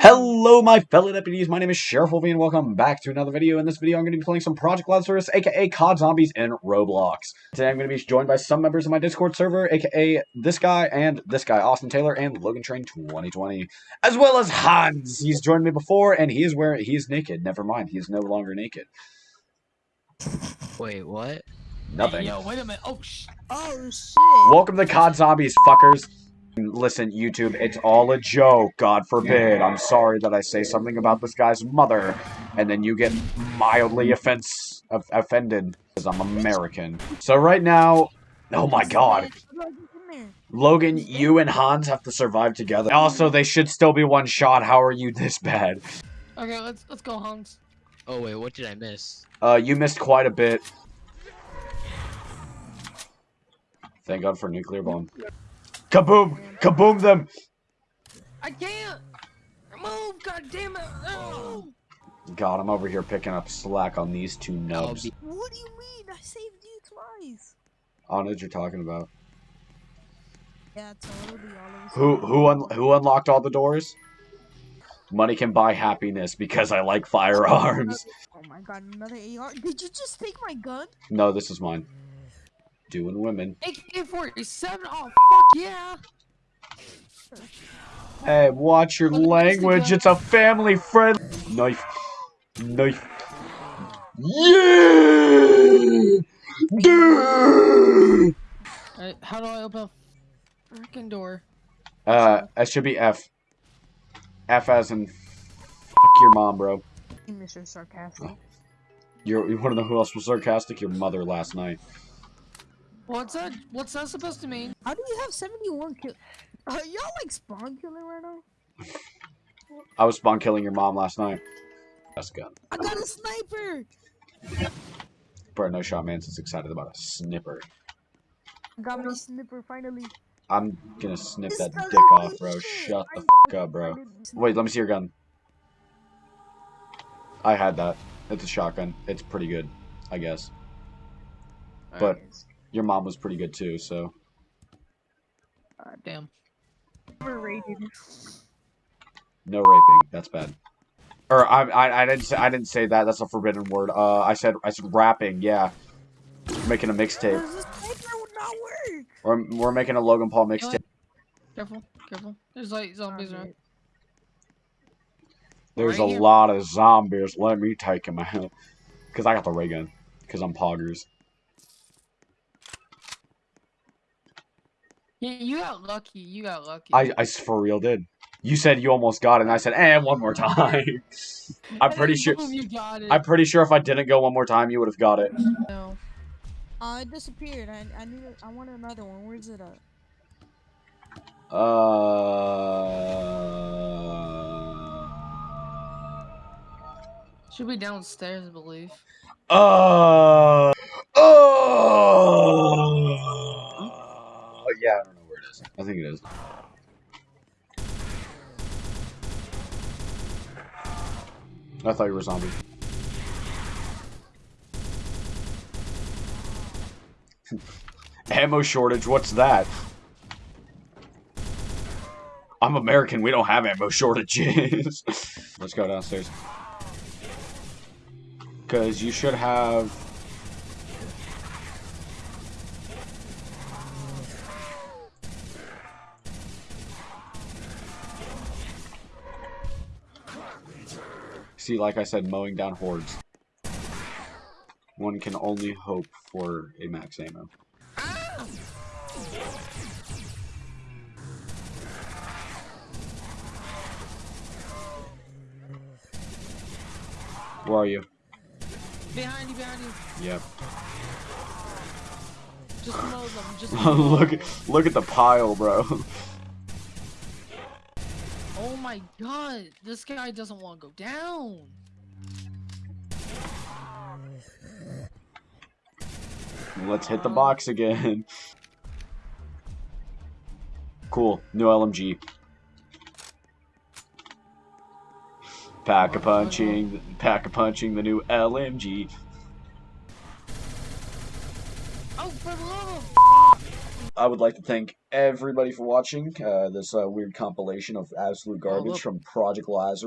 Hello, my fellow deputies. My name is Sheriff Wolfie, and welcome back to another video. In this video, I'm going to be playing some Project Lazarus, aka COD Zombies in Roblox. Today, I'm going to be joined by some members of my Discord server, aka this guy and this guy, Austin Taylor, and Logan Train 2020, as well as Hans. He's joined me before, and he is wearing he's naked. Never mind, he is no longer naked. Wait, what? Nothing. Yo, wait a minute. Oh, sh Oh shit! Welcome to COD Zombies, fuckers. Listen, YouTube, it's all a joke. God forbid. I'm sorry that I say something about this guy's mother, and then you get mildly offense of, offended because I'm American. So right now, oh my god, Logan, you and Hans have to survive together. Also, they should still be one shot. How are you this bad? Okay, let's let's go, Hans. Oh wait, what did I miss? Uh, you missed quite a bit. Thank God for nuclear bomb. Kaboom! Kaboom them! I can't move. God damn it! No. God, I'm over here picking up slack on these two nubs. What do you mean? I saved you twice. I don't know what you're talking about. Yeah, totally. All of a Who who un who unlocked all the doors? Money can buy happiness because I like firearms. Oh my god, another AR. Did you just take my gun? No, this is mine. Doing women. AK-47. Oh fuck yeah! Hey, watch your Look at this language. It's a family friend. Knife. Knife. Yeah! Dude! Alright, how do I open a freaking door? Uh, it should be F. F as in fuck your mom, bro. Mr. Sarcastic. You're, you want to know who else was sarcastic? Your mother last night. What's that? What's that supposed to mean? How do you have 71 kill? Are y'all like spawn killing right now? I was spawn killing your mom last night. Best gun. I got a sniper! Bro, no shot man's is excited about a snipper. I got my snipper finally. I'm gonna snip This that dick off, bro. shit. Shut the I fuck up, bro. Wait, let me see your gun. I had that. It's a shotgun. It's pretty good, I guess. But your mom was pretty good too, so. Uh, damn. Overrated. No raping. That's bad. Or I, I, I didn't say I didn't say that. That's a forbidden word. Uh, I said I said rapping. Yeah, we're making a mixtape. This sniper would not work! We're we're making a Logan Paul mixtape. Careful, careful. There's like zombies around. There's Right a here. lot of zombies. Let me take him out. Cause I got the ray gun. Cause I'm poggers. Yeah, you got lucky. You got lucky. I, I for real did. You said you almost got it, and I said, "And one more time." I'm pretty sure. you got it. I'm pretty sure if I didn't go one more time, you would have got it. No. Uh, it disappeared. I, I need. I want another one. Where's it at? Uh. Should be downstairs, I believe. Uh. Oh. I think it is. I thought you were a zombie. Ammo shortage, what's that? I'm American, we don't have ammo shortages. Let's go downstairs. Because you should have... See, like I said, mowing down hordes. One can only hope for a max ammo. Where are you? Behind you, behind you. Yep. Just mow them. Just mow look, look at the pile, bro. My god, this guy doesn't want to go down. Let's hit the box again. Cool, new LMG. Pack a punching, pack a punching the new LMG. Oh, for the love of I would like to thank everybody for watching uh, this uh, weird compilation of absolute garbage look. from Project Lazarus.